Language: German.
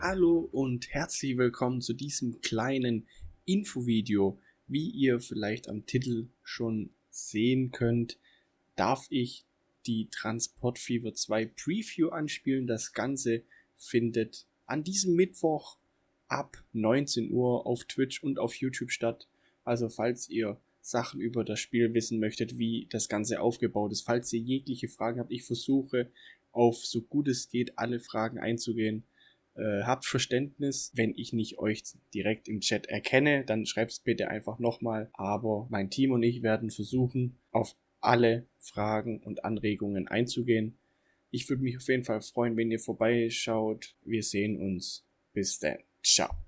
Hallo und herzlich willkommen zu diesem kleinen Infovideo. Wie ihr vielleicht am Titel schon sehen könnt, darf ich die Transport Fever 2 Preview anspielen. Das Ganze findet an diesem Mittwoch ab 19 Uhr auf Twitch und auf YouTube statt. Also falls ihr Sachen über das Spiel wissen möchtet, wie das Ganze aufgebaut ist, falls ihr jegliche Fragen habt, ich versuche auf so gut es geht alle Fragen einzugehen. Äh, habt Verständnis, wenn ich nicht euch direkt im Chat erkenne, dann schreibt es bitte einfach nochmal. Aber mein Team und ich werden versuchen, auf alle Fragen und Anregungen einzugehen. Ich würde mich auf jeden Fall freuen, wenn ihr vorbeischaut. Wir sehen uns. Bis dann. Ciao.